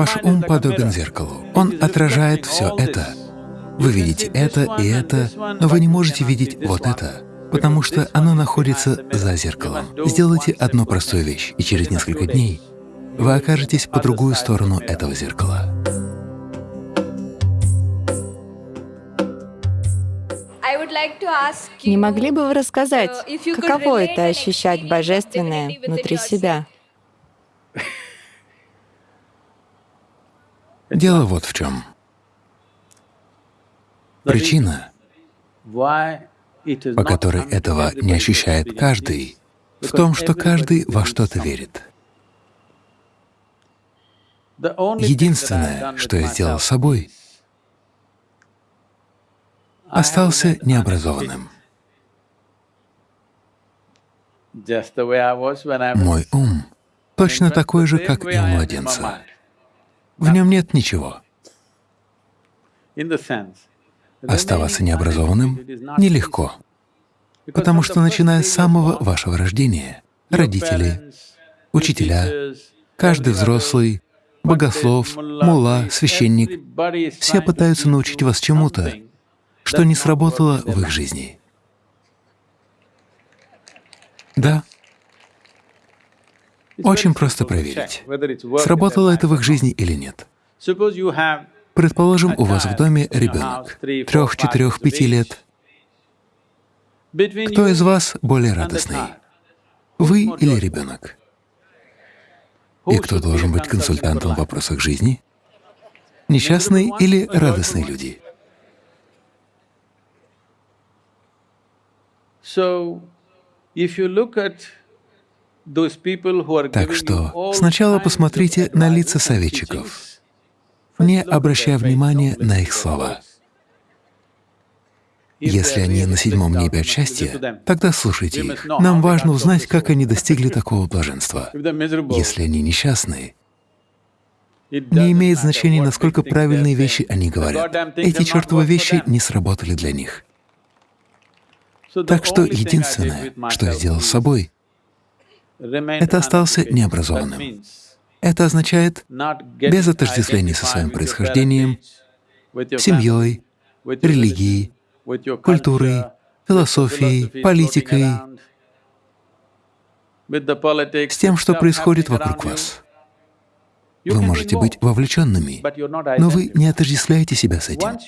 Ваш ум подобен зеркалу. Он отражает все это. Вы видите это и это, но вы не можете видеть вот это, потому что оно находится за зеркалом. Сделайте одну простую вещь, и через несколько дней вы окажетесь по другую сторону этого зеркала. Не могли бы вы рассказать, каково это ощущать Божественное внутри себя? Дело вот в чем. Причина, по которой этого не ощущает каждый, в том, что каждый во что-то верит. Единственное, что я сделал с собой, остался необразованным. Мой ум точно такой же, как и у младенца. В нем нет ничего. Оставаться необразованным нелегко, потому что начиная с самого вашего рождения, родители, учителя, каждый взрослый, богослов, мулла, священник, все пытаются научить вас чему-то, что не сработало в их жизни. Да, очень просто проверить, сработало это в их жизни или нет. Предположим, у вас в доме ребенок, трех, четырех, пяти лет. Кто из вас более радостный? Вы или ребенок? И кто должен быть консультантом в вопросах жизни? Несчастные или радостные люди? Так что сначала посмотрите на лица советчиков не обращая внимания на их слова. Если они на седьмом небе от счастья, тогда слушайте их. Нам важно узнать, как они достигли такого блаженства. Если они несчастные, не имеет значения, насколько правильные вещи они говорят. Эти чертовы вещи не сработали для них. Так что единственное, что я сделал с собой, это остался необразованным. Это означает без отождествления со своим происхождением, семьей, религией, культурой, философией, политикой, с тем, что происходит вокруг вас. Вы можете быть вовлеченными, но вы не отождествляете себя с этим.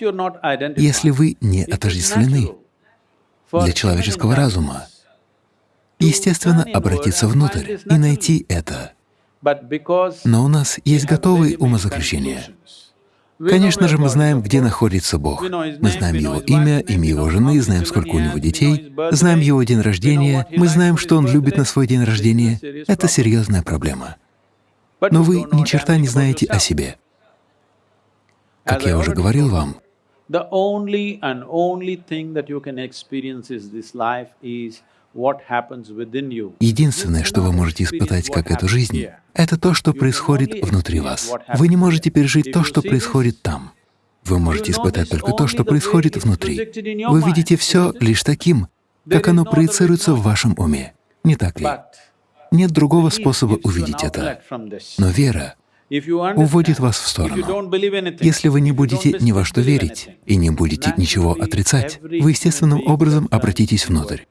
Если вы не отождествлены для человеческого разума, естественно, обратиться внутрь и найти это. Но у нас есть готовые умозаключения. Конечно же, мы знаем, где находится Бог. Мы знаем Его имя, имя Его жены, знаем, сколько у Него детей, знаем Его день рождения, мы знаем, что Он любит на свой день рождения. Это серьезная проблема. Но вы ни черта не знаете о себе. Как я уже говорил вам, Единственное, что вы можете испытать как эту жизнь, это то, что происходит внутри вас. Вы не можете пережить то, что происходит там. Вы можете испытать только то, что происходит внутри. Вы видите все лишь таким, как оно проецируется в вашем уме. Не так ли? Нет другого способа увидеть это. Но вера уводит вас в сторону. Если вы не будете ни во что верить и не будете ничего отрицать, вы естественным образом обратитесь внутрь.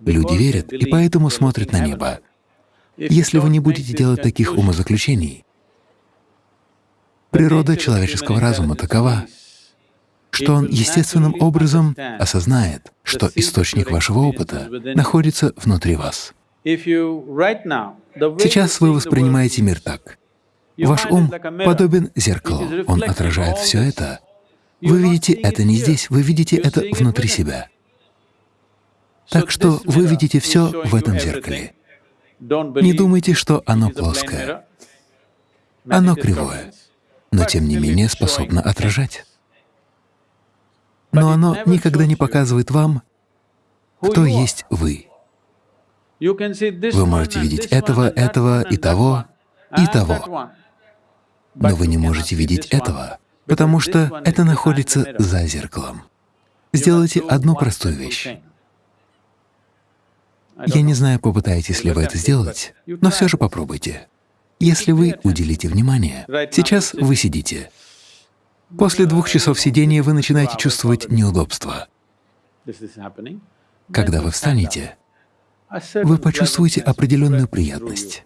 Люди верят и поэтому смотрят на небо. Если вы не будете делать таких умозаключений, природа человеческого разума такова, что он естественным образом осознает, что источник вашего опыта находится внутри вас. Сейчас вы воспринимаете мир так. Ваш ум подобен зеркалу, он отражает все это. Вы видите это не здесь, вы видите это внутри себя. Так что вы видите все в этом зеркале. Не думайте, что оно плоское. Оно кривое, но тем не менее способно отражать. Но оно никогда не показывает вам, кто есть вы. Вы можете видеть этого, этого и того, и того, но вы не можете видеть этого, потому что это находится за зеркалом. Сделайте одну простую вещь. Я не знаю, попытаетесь ли вы это сделать, но все же попробуйте. Если вы уделите внимание, сейчас вы сидите. После двух часов сидения вы начинаете чувствовать неудобство. Когда вы встанете, вы почувствуете определенную приятность.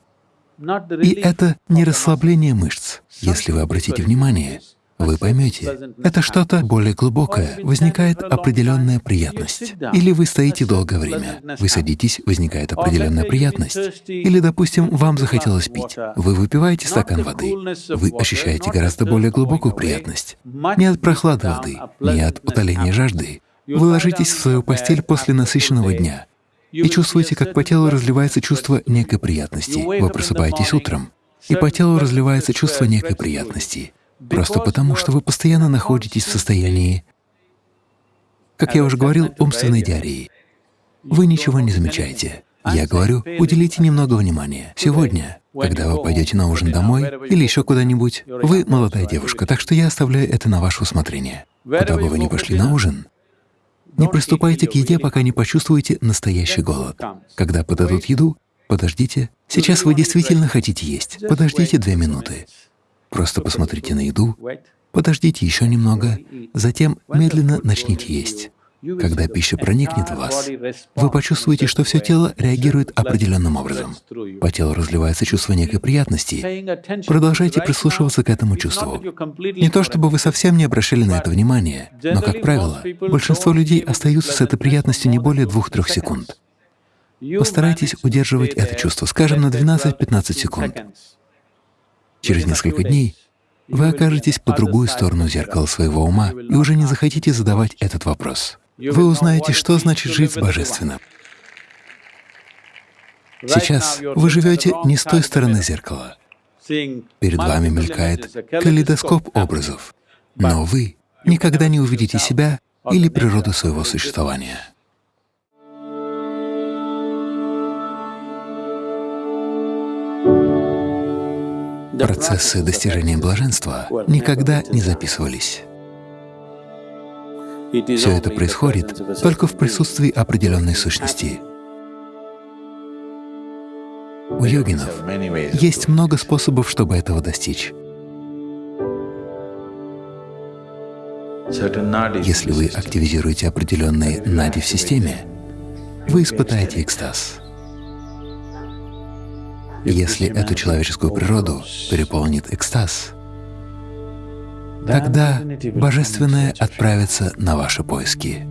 И это не расслабление мышц. Если вы обратите внимание, вы поймете, это что-то более глубокое, возникает определенная приятность. Или вы стоите долгое время, вы садитесь, возникает определенная приятность. Или, допустим, вам захотелось пить, вы выпиваете стакан воды, вы ощущаете гораздо более глубокую приятность. Не от прохлады воды, не от утоления жажды. Вы ложитесь в свою постель после насыщенного дня и чувствуете, как по телу разливается чувство некой приятности. Вы просыпаетесь утром, и по телу разливается чувство некой приятности. Просто потому, что вы постоянно находитесь в состоянии, как я уже говорил, умственной диареи. Вы ничего не замечаете. Я говорю, уделите немного внимания. Сегодня, когда вы пойдете на ужин домой или еще куда-нибудь, вы молодая девушка, так что я оставляю это на ваше усмотрение. Куда бы вы ни пошли на ужин, не приступайте к еде, пока не почувствуете настоящий голод. Когда подадут еду, подождите. Сейчас вы действительно хотите есть. Подождите две минуты. Просто посмотрите на еду, подождите еще немного, затем медленно начните есть. Когда пища проникнет в вас, вы почувствуете, что все тело реагирует определенным образом. По телу разливается чувство некой приятности. Продолжайте прислушиваться к этому чувству. Не то чтобы вы совсем не обращали на это внимание, но, как правило, большинство людей остаются с этой приятностью не более двух-трех секунд. Постарайтесь удерживать это чувство, скажем, на 12-15 секунд. Через несколько дней вы окажетесь по другую сторону зеркала своего ума и уже не захотите задавать этот вопрос. Вы узнаете, что значит жить с Божественным. Сейчас вы живете не с той стороны зеркала. Перед вами мелькает калейдоскоп образов, но вы никогда не увидите себя или природу своего существования. Процессы достижения блаженства никогда не записывались. Все это происходит только в присутствии определенной сущности. У йогинов есть много способов, чтобы этого достичь. Если вы активизируете определенные нади в системе, вы испытаете экстаз. Если эту человеческую природу переполнит экстаз, тогда Божественное отправится на ваши поиски.